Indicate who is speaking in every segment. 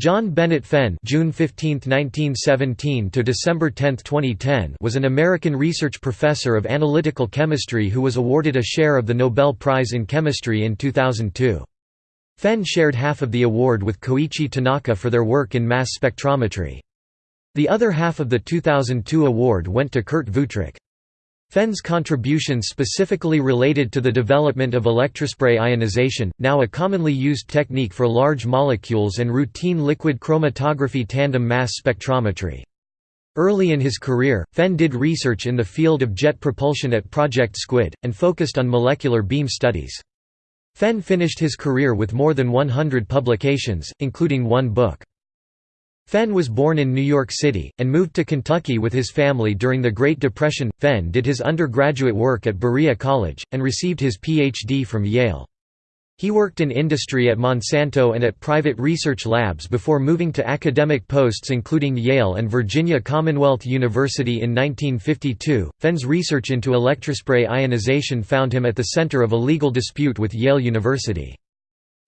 Speaker 1: John Bennett Fenn June 15, 1917 to December 10, 2010 was an American research professor of analytical chemistry who was awarded a share of the Nobel Prize in Chemistry in 2002. Fenn shared half of the award with Koichi Tanaka for their work in mass spectrometry. The other half of the 2002 award went to Kurt Wuthrich. Fenn's contributions specifically related to the development of electrospray ionization, now a commonly used technique for large molecules and routine liquid chromatography tandem mass spectrometry. Early in his career, Fenn did research in the field of jet propulsion at Project Squid, and focused on molecular beam studies. Fenn finished his career with more than 100 publications, including one book. Fenn was born in New York City, and moved to Kentucky with his family during the Great Depression. Fenn did his undergraduate work at Berea College, and received his Ph.D. from Yale. He worked in industry at Monsanto and at private research labs before moving to academic posts including Yale and Virginia Commonwealth University in 1952. Fenn's research into electrospray ionization found him at the center of a legal dispute with Yale University.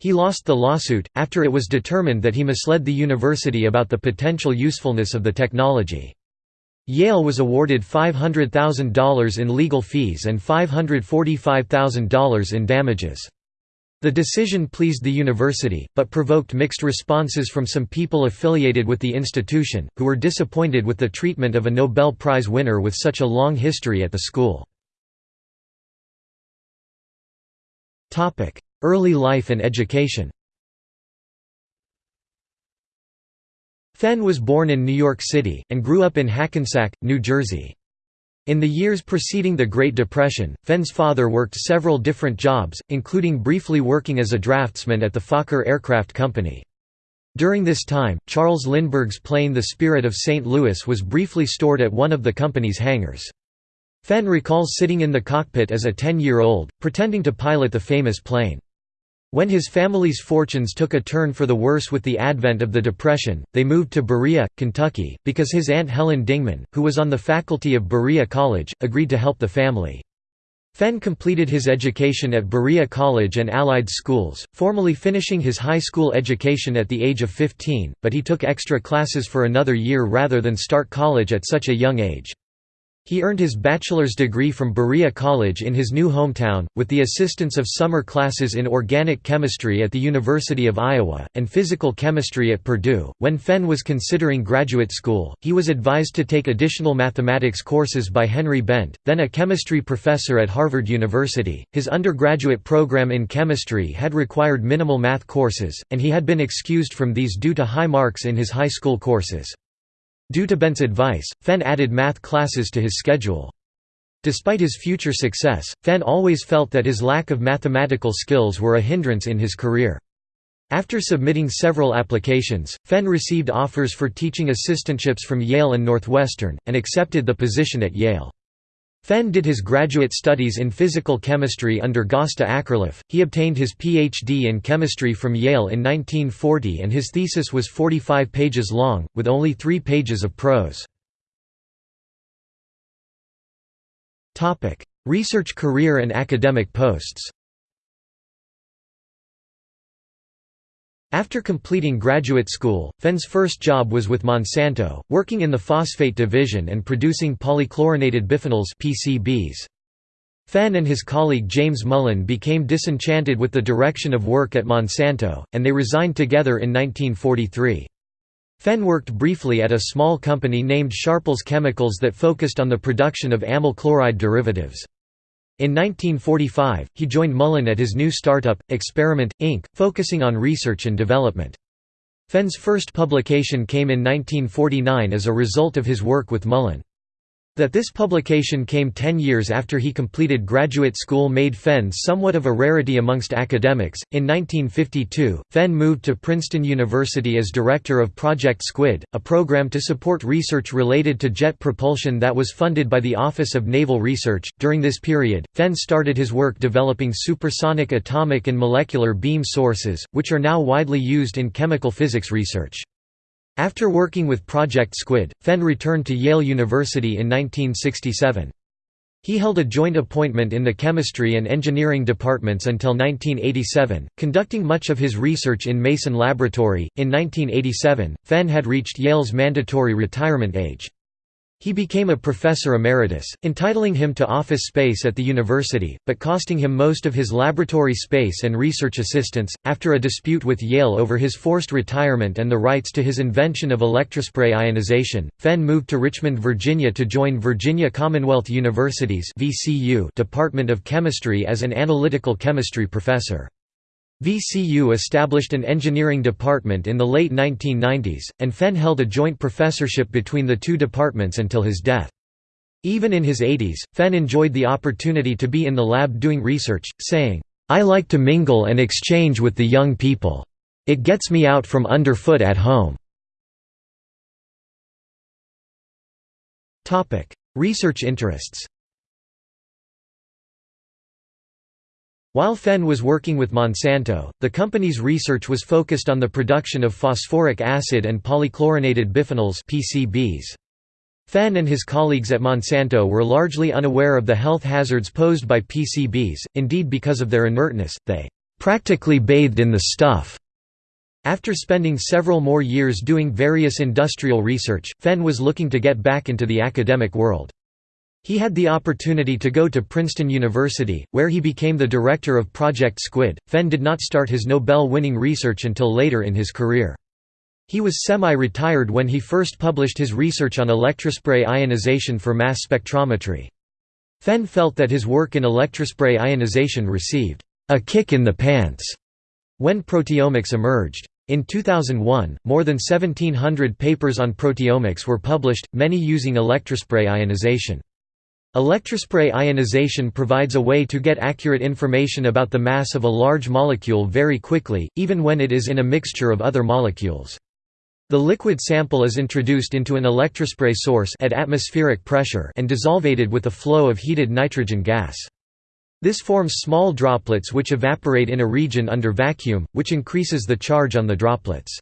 Speaker 1: He lost the lawsuit, after it was determined that he misled the university about the potential usefulness of the technology. Yale was awarded $500,000 in legal fees and $545,000 in damages. The decision pleased the university, but provoked mixed responses from some people affiliated with the institution, who were disappointed with the treatment of a Nobel Prize winner with such a long history at the school. Early life and education Fenn was born in New York City, and grew up in Hackensack, New Jersey. In the years preceding the Great Depression, Fenn's father worked several different jobs, including briefly working as a draftsman at the Fokker Aircraft Company. During this time, Charles Lindbergh's plane the Spirit of St. Louis was briefly stored at one of the company's hangars. Fenn recalls sitting in the cockpit as a 10-year-old, pretending to pilot the famous plane. When his family's fortunes took a turn for the worse with the advent of the Depression, they moved to Berea, Kentucky, because his aunt Helen Dingman, who was on the faculty of Berea College, agreed to help the family. Fenn completed his education at Berea College and Allied Schools, formally finishing his high school education at the age of 15, but he took extra classes for another year rather than start college at such a young age. He earned his bachelor's degree from Berea College in his new hometown, with the assistance of summer classes in organic chemistry at the University of Iowa, and physical chemistry at Purdue. When Fenn was considering graduate school, he was advised to take additional mathematics courses by Henry Bent, then a chemistry professor at Harvard University. His undergraduate program in chemistry had required minimal math courses, and he had been excused from these due to high marks in his high school courses. Due to Bent's advice, Fenn added math classes to his schedule. Despite his future success, Fenn always felt that his lack of mathematical skills were a hindrance in his career. After submitting several applications, Fenn received offers for teaching assistantships from Yale and Northwestern, and accepted the position at Yale. Fenn did his graduate studies in physical chemistry under Gösta Akerlof. He obtained his Ph.D. in chemistry from Yale in 1940 and his thesis was 45 pages long, with only three pages of prose. Research career and academic posts After completing graduate school, Fenn's first job was with Monsanto, working in the phosphate division and producing polychlorinated biphenyls PCBs. Fenn and his colleague James Mullen became disenchanted with the direction of work at Monsanto, and they resigned together in 1943. Fenn worked briefly at a small company named Sharples Chemicals that focused on the production of amyl chloride derivatives. In 1945, he joined Mullen at his new startup, Experiment, Inc., focusing on research and development. Fenn's first publication came in 1949 as a result of his work with Mullen. That this publication came ten years after he completed graduate school made Fenn somewhat of a rarity amongst academics. In 1952, Fenn moved to Princeton University as director of Project Squid, a program to support research related to jet propulsion that was funded by the Office of Naval Research. During this period, Fenn started his work developing supersonic atomic and molecular beam sources, which are now widely used in chemical physics research. After working with Project Squid, Fenn returned to Yale University in 1967. He held a joint appointment in the chemistry and engineering departments until 1987, conducting much of his research in Mason Laboratory. In 1987, Fenn had reached Yale's mandatory retirement age. He became a professor emeritus, entitling him to office space at the university, but costing him most of his laboratory space and research assistants. After a dispute with Yale over his forced retirement and the rights to his invention of electrospray ionization, Fenn moved to Richmond, Virginia to join Virginia Commonwealth University's (VCU) Department of Chemistry as an analytical chemistry professor. VCU established an engineering department in the late 1990s, and Fenn held a joint professorship between the two departments until his death. Even in his 80s, Fenn enjoyed the opportunity to be in the lab doing research, saying, "'I like to mingle and exchange with the young people. It gets me out from underfoot at home." Research interests While Fenn was working with Monsanto, the company's research was focused on the production of phosphoric acid and polychlorinated biphenyls PCBs. Fenn and his colleagues at Monsanto were largely unaware of the health hazards posed by PCBs, indeed because of their inertness, they "...practically bathed in the stuff." After spending several more years doing various industrial research, Fenn was looking to get back into the academic world. He had the opportunity to go to Princeton University, where he became the director of Project Squid. Fenn did not start his Nobel winning research until later in his career. He was semi-retired when he first published his research on electrospray ionization for mass spectrometry. Fenn felt that his work in electrospray ionization received a kick in the pants when proteomics emerged. In 2001, more than 1700 papers on proteomics were published, many using electrospray ionization. Electrospray ionization provides a way to get accurate information about the mass of a large molecule very quickly, even when it is in a mixture of other molecules. The liquid sample is introduced into an electrospray source at atmospheric pressure and desolvated with a flow of heated nitrogen gas. This forms small droplets which evaporate in a region under vacuum, which increases the charge on the droplets.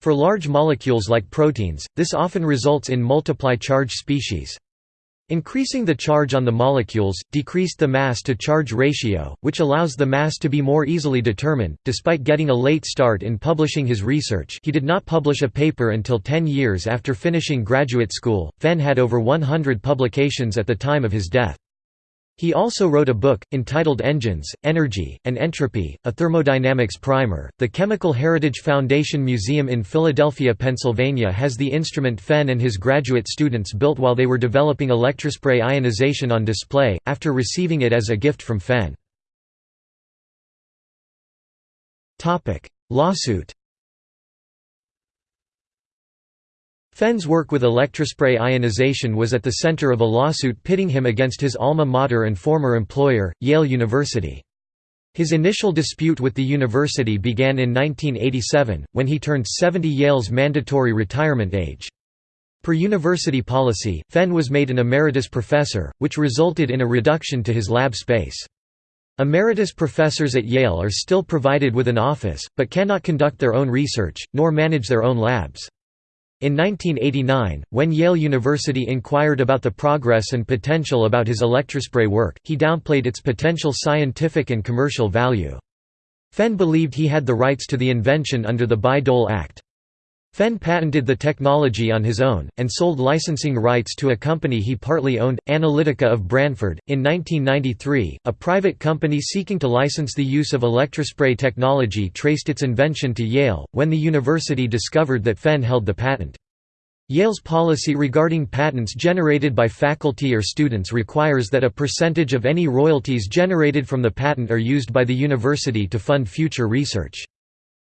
Speaker 1: For large molecules like proteins, this often results in multiply charge species. Increasing the charge on the molecules, decreased the mass-to-charge ratio, which allows the mass to be more easily determined. Despite getting a late start in publishing his research he did not publish a paper until 10 years after finishing graduate school. Fenn had over 100 publications at the time of his death. He also wrote a book, entitled Engines, Energy, and Entropy, a thermodynamics primer. The Chemical Heritage Foundation Museum in Philadelphia, Pennsylvania has the instrument Fenn and his graduate students built while they were developing electrospray ionization on display, after receiving it as a gift from Fenn. Lawsuit Fenn's work with electrospray ionization was at the center of a lawsuit pitting him against his alma mater and former employer, Yale University. His initial dispute with the university began in 1987, when he turned 70 Yale's mandatory retirement age. Per university policy, Fenn was made an emeritus professor, which resulted in a reduction to his lab space. Emeritus professors at Yale are still provided with an office, but cannot conduct their own research, nor manage their own labs. In 1989, when Yale University inquired about the progress and potential about his electrospray work, he downplayed its potential scientific and commercial value. Fenn believed he had the rights to the invention under the Bayh-Dole Act. Fenn patented the technology on his own, and sold licensing rights to a company he partly owned, Analytica of Branford. In 1993, a private company seeking to license the use of electrospray technology traced its invention to Yale, when the university discovered that Fenn held the patent. Yale's policy regarding patents generated by faculty or students requires that a percentage of any royalties generated from the patent are used by the university to fund future research.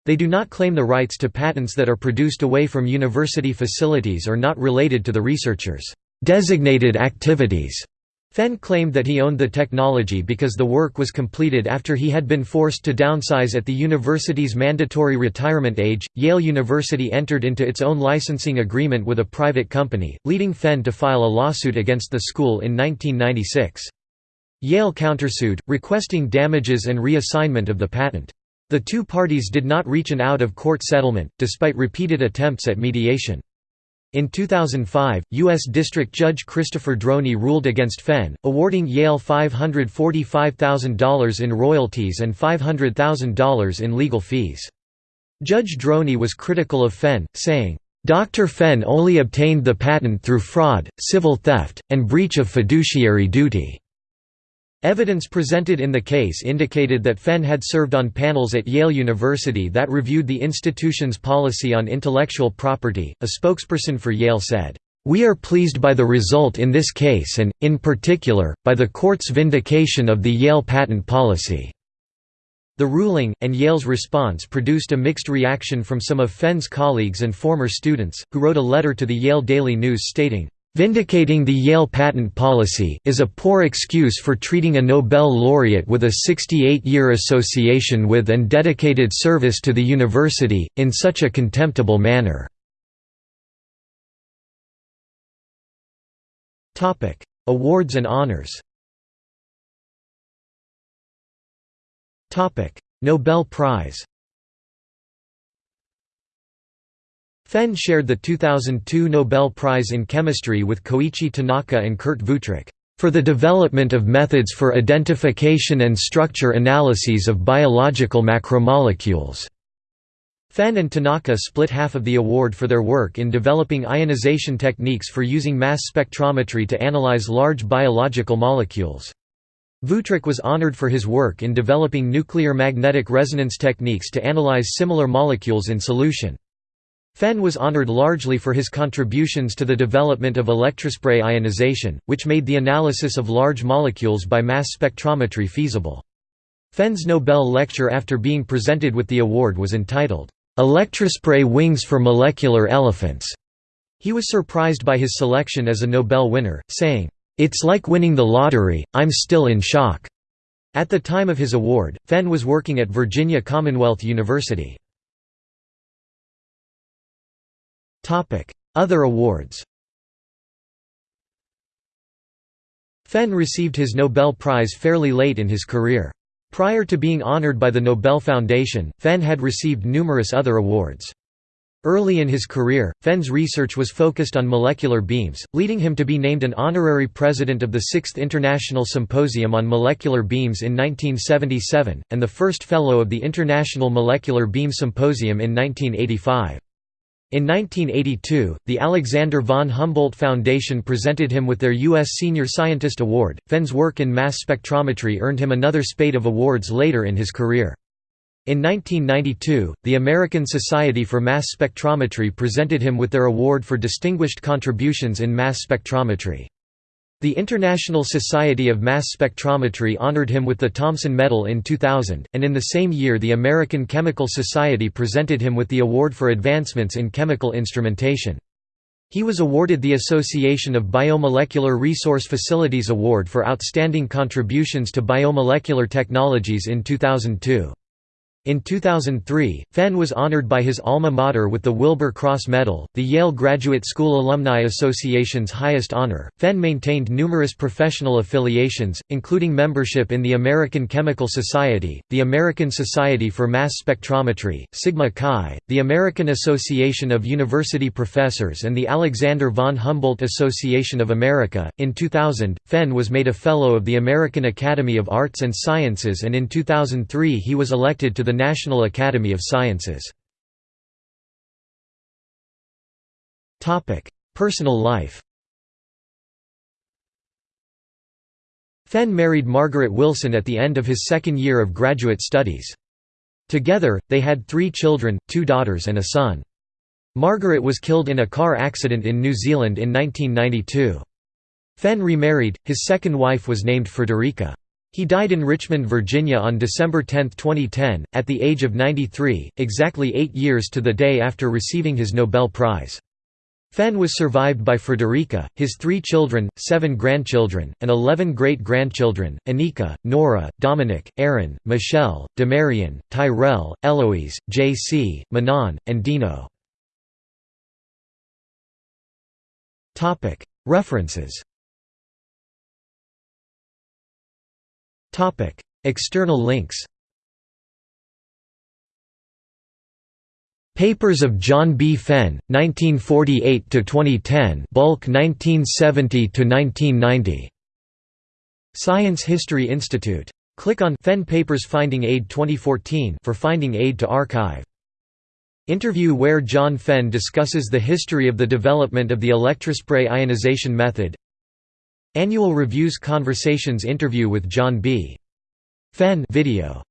Speaker 1: They do not claim the rights to patents that are produced away from university facilities or not related to the researcher's designated activities. Fenn claimed that he owned the technology because the work was completed after he had been forced to downsize at the university's mandatory retirement age. Yale University entered into its own licensing agreement with a private company, leading Fenn to file a lawsuit against the school in 1996. Yale countersued, requesting damages and reassignment of the patent. The two parties did not reach an out-of-court settlement, despite repeated attempts at mediation. In 2005, U.S. District Judge Christopher Droney ruled against Fenn, awarding Yale $545,000 in royalties and $500,000 in legal fees. Judge Droney was critical of Fenn, saying, Dr. Fenn only obtained the patent through fraud, civil theft, and breach of fiduciary duty. Evidence presented in the case indicated that Fenn had served on panels at Yale University that reviewed the institution's policy on intellectual property. A spokesperson for Yale said, We are pleased by the result in this case and, in particular, by the court's vindication of the Yale patent policy. The ruling, and Yale's response produced a mixed reaction from some of Fenn's colleagues and former students, who wrote a letter to the Yale Daily News stating, Vindicating the Yale patent policy, is a poor excuse for treating a Nobel laureate with a 68-year association with and dedicated service to the university, in such a contemptible manner. Awards and honors Nobel Prize Fenn shared the 2002 Nobel Prize in Chemistry with Koichi Tanaka and Kurt Wuthrich, "...for the development of methods for identification and structure analyses of biological macromolecules." Fenn and Tanaka split half of the award for their work in developing ionization techniques for using mass spectrometry to analyze large biological molecules. Wuthrich was honored for his work in developing nuclear magnetic resonance techniques to analyze similar molecules in solution. Fenn was honored largely for his contributions to the development of electrospray ionization, which made the analysis of large molecules by mass spectrometry feasible. Fenn's Nobel lecture after being presented with the award was entitled, "'Electrospray Wings for Molecular Elephants'". He was surprised by his selection as a Nobel winner, saying, "'It's like winning the lottery, I'm still in shock'". At the time of his award, Fenn was working at Virginia Commonwealth University. Other awards Fenn received his Nobel Prize fairly late in his career. Prior to being honored by the Nobel Foundation, Fenn had received numerous other awards. Early in his career, Fenn's research was focused on molecular beams, leading him to be named an honorary president of the Sixth International Symposium on Molecular Beams in 1977, and the first fellow of the International Molecular Beam Symposium in 1985. In 1982, the Alexander von Humboldt Foundation presented him with their U.S. Senior Scientist Award. Fenn's work in mass spectrometry earned him another spate of awards later in his career. In 1992, the American Society for Mass Spectrometry presented him with their award for distinguished contributions in mass spectrometry. The International Society of Mass Spectrometry honored him with the Thomson Medal in 2000, and in the same year the American Chemical Society presented him with the Award for Advancements in Chemical Instrumentation. He was awarded the Association of Biomolecular Resource Facilities Award for Outstanding Contributions to Biomolecular Technologies in 2002. In 2003, Fenn was honored by his alma mater with the Wilbur Cross Medal, the Yale Graduate School Alumni Association's highest honor. Fenn maintained numerous professional affiliations, including membership in the American Chemical Society, the American Society for Mass Spectrometry, Sigma Xi, the American Association of University Professors, and the Alexander von Humboldt Association of America. In 2000, Fenn was made a Fellow of the American Academy of Arts and Sciences, and in 2003 he was elected to the National Academy of Sciences. Personal life Fenn married Margaret Wilson at the end of his second year of graduate studies. Together, they had three children, two daughters and a son. Margaret was killed in a car accident in New Zealand in 1992. Fenn remarried, his second wife was named Frederica. He died in Richmond, Virginia on December 10, 2010, at the age of 93, exactly eight years to the day after receiving his Nobel Prize. Fenn was survived by Frederica, his three children, seven grandchildren, and eleven great-grandchildren, Anika, Nora, Dominic, Aaron, Michelle, Demarian, Tyrell, Eloise, J.C., Manon, and Dino. References External links Papers of John B. Fenn, 1948–2010 bulk 1970–1990. Science History Institute. Click on Fenn Papers Finding Aid 2014 for finding aid to archive. Interview where John Fenn discusses the history of the development of the electrospray ionization method Annual Reviews Conversations interview with John B. Fenn video